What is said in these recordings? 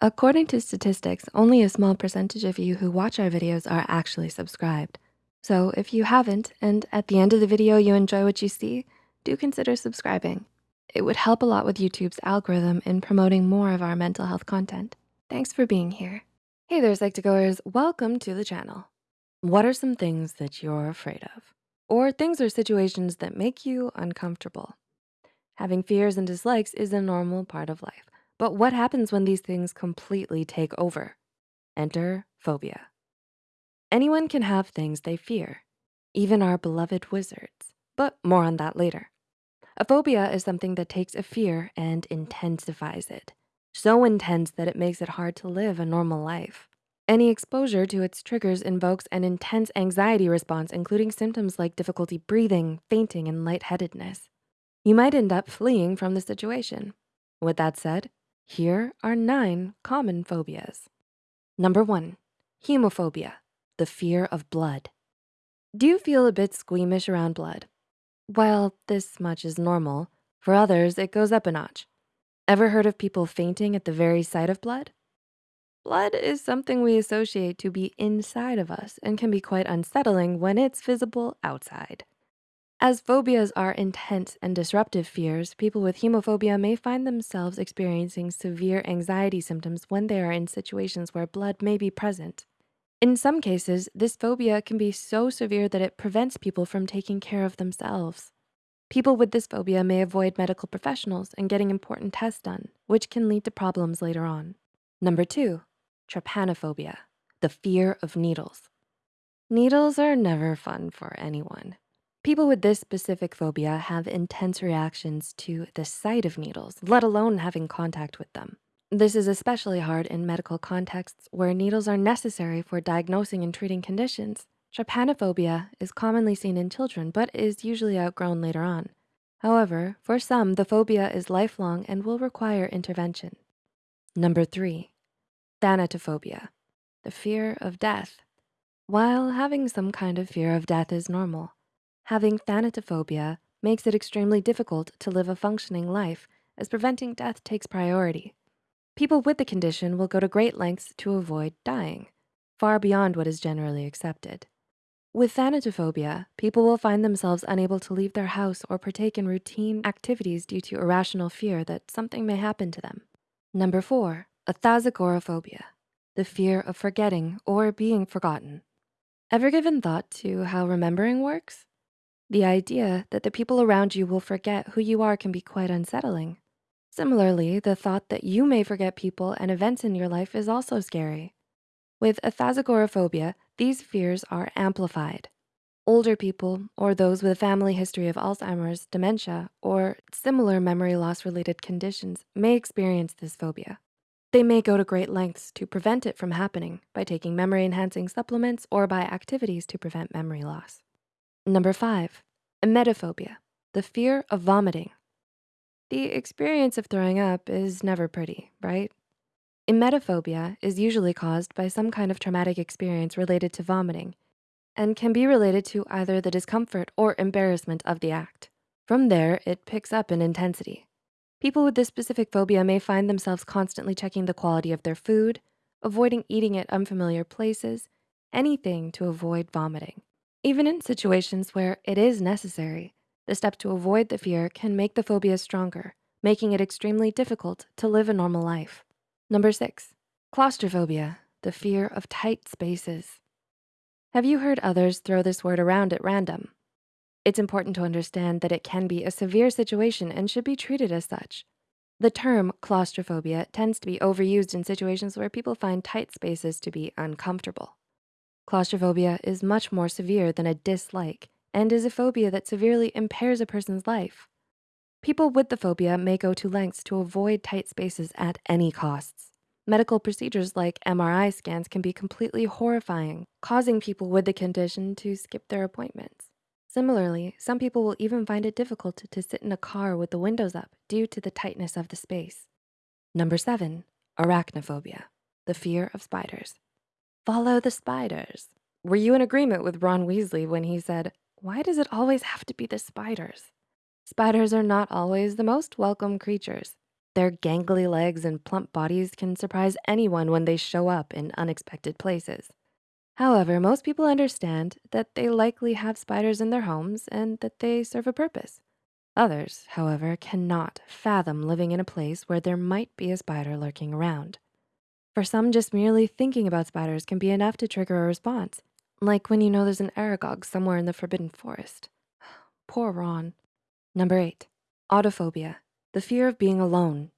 According to statistics, only a small percentage of you who watch our videos are actually subscribed. So if you haven't, and at the end of the video you enjoy what you see, do consider subscribing. It would help a lot with YouTube's algorithm in promoting more of our mental health content. Thanks for being here. Hey there, Psych2Goers, welcome to the channel. What are some things that you're afraid of? Or things or situations that make you uncomfortable? Having fears and dislikes is a normal part of life. But what happens when these things completely take over? Enter phobia. Anyone can have things they fear, even our beloved wizards, but more on that later. A phobia is something that takes a fear and intensifies it. So intense that it makes it hard to live a normal life. Any exposure to its triggers invokes an intense anxiety response, including symptoms like difficulty breathing, fainting, and lightheadedness. You might end up fleeing from the situation. With that said, here are nine common phobias. Number one, hemophobia, the fear of blood. Do you feel a bit squeamish around blood? Well, this much is normal. For others, it goes up a notch. Ever heard of people fainting at the very sight of blood? Blood is something we associate to be inside of us and can be quite unsettling when it's visible outside. As phobias are intense and disruptive fears, people with hemophobia may find themselves experiencing severe anxiety symptoms when they are in situations where blood may be present. In some cases, this phobia can be so severe that it prevents people from taking care of themselves. People with this phobia may avoid medical professionals and getting important tests done, which can lead to problems later on. Number two, trypanophobia, the fear of needles. Needles are never fun for anyone. People with this specific phobia have intense reactions to the sight of needles, let alone having contact with them. This is especially hard in medical contexts where needles are necessary for diagnosing and treating conditions. Trypanophobia is commonly seen in children, but is usually outgrown later on. However, for some, the phobia is lifelong and will require intervention. Number three, thanatophobia, the fear of death. While having some kind of fear of death is normal, Having thanatophobia makes it extremely difficult to live a functioning life as preventing death takes priority. People with the condition will go to great lengths to avoid dying, far beyond what is generally accepted. With thanatophobia, people will find themselves unable to leave their house or partake in routine activities due to irrational fear that something may happen to them. Number four, athazagoraphobia, the fear of forgetting or being forgotten. Ever given thought to how remembering works? The idea that the people around you will forget who you are can be quite unsettling. Similarly, the thought that you may forget people and events in your life is also scary. With athazagoraphobia, these fears are amplified. Older people or those with a family history of Alzheimer's, dementia, or similar memory loss related conditions may experience this phobia. They may go to great lengths to prevent it from happening by taking memory enhancing supplements or by activities to prevent memory loss. Number five, emetophobia, the fear of vomiting. The experience of throwing up is never pretty, right? Emetophobia is usually caused by some kind of traumatic experience related to vomiting and can be related to either the discomfort or embarrassment of the act. From there, it picks up in intensity. People with this specific phobia may find themselves constantly checking the quality of their food, avoiding eating at unfamiliar places, anything to avoid vomiting. Even in situations where it is necessary, the step to avoid the fear can make the phobia stronger, making it extremely difficult to live a normal life. Number six, claustrophobia, the fear of tight spaces. Have you heard others throw this word around at random? It's important to understand that it can be a severe situation and should be treated as such. The term claustrophobia tends to be overused in situations where people find tight spaces to be uncomfortable. Claustrophobia is much more severe than a dislike and is a phobia that severely impairs a person's life. People with the phobia may go to lengths to avoid tight spaces at any costs. Medical procedures like MRI scans can be completely horrifying, causing people with the condition to skip their appointments. Similarly, some people will even find it difficult to sit in a car with the windows up due to the tightness of the space. Number seven, arachnophobia, the fear of spiders. Follow the spiders. Were you in agreement with Ron Weasley when he said, why does it always have to be the spiders? Spiders are not always the most welcome creatures. Their gangly legs and plump bodies can surprise anyone when they show up in unexpected places. However, most people understand that they likely have spiders in their homes and that they serve a purpose. Others, however, cannot fathom living in a place where there might be a spider lurking around. For some, just merely thinking about spiders can be enough to trigger a response, like when you know there's an Aragog somewhere in the Forbidden Forest. Poor Ron. Number eight, autophobia, the fear of being alone.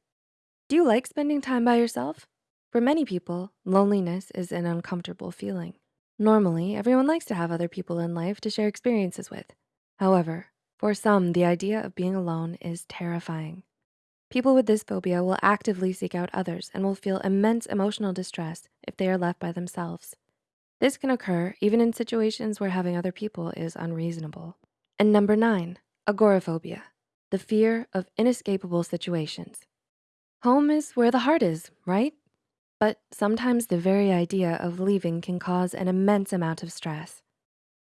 Do you like spending time by yourself? For many people, loneliness is an uncomfortable feeling. Normally, everyone likes to have other people in life to share experiences with. However, for some, the idea of being alone is terrifying. People with this phobia will actively seek out others and will feel immense emotional distress if they are left by themselves. This can occur even in situations where having other people is unreasonable. And number nine, agoraphobia, the fear of inescapable situations. Home is where the heart is, right? But sometimes the very idea of leaving can cause an immense amount of stress.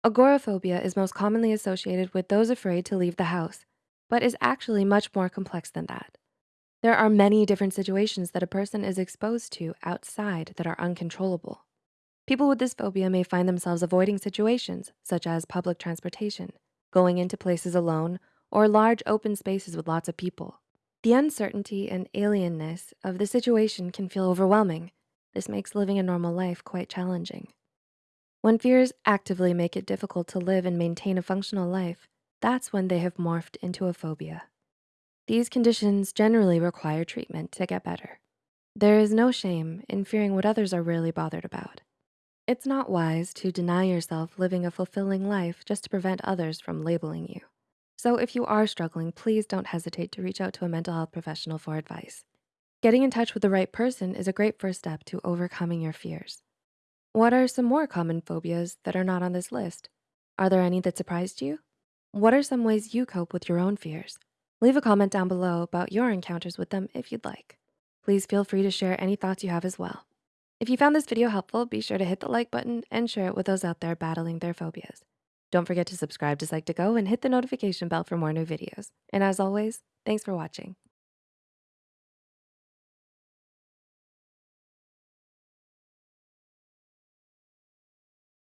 Agoraphobia is most commonly associated with those afraid to leave the house, but is actually much more complex than that. There are many different situations that a person is exposed to outside that are uncontrollable. People with this phobia may find themselves avoiding situations such as public transportation, going into places alone, or large open spaces with lots of people. The uncertainty and alienness of the situation can feel overwhelming. This makes living a normal life quite challenging. When fears actively make it difficult to live and maintain a functional life, that's when they have morphed into a phobia. These conditions generally require treatment to get better. There is no shame in fearing what others are really bothered about. It's not wise to deny yourself living a fulfilling life just to prevent others from labeling you. So if you are struggling, please don't hesitate to reach out to a mental health professional for advice. Getting in touch with the right person is a great first step to overcoming your fears. What are some more common phobias that are not on this list? Are there any that surprised you? What are some ways you cope with your own fears? Leave a comment down below about your encounters with them if you'd like. Please feel free to share any thoughts you have as well. If you found this video helpful, be sure to hit the like button and share it with those out there battling their phobias. Don't forget to subscribe to Psych2Go and hit the notification bell for more new videos. And as always, thanks for watching.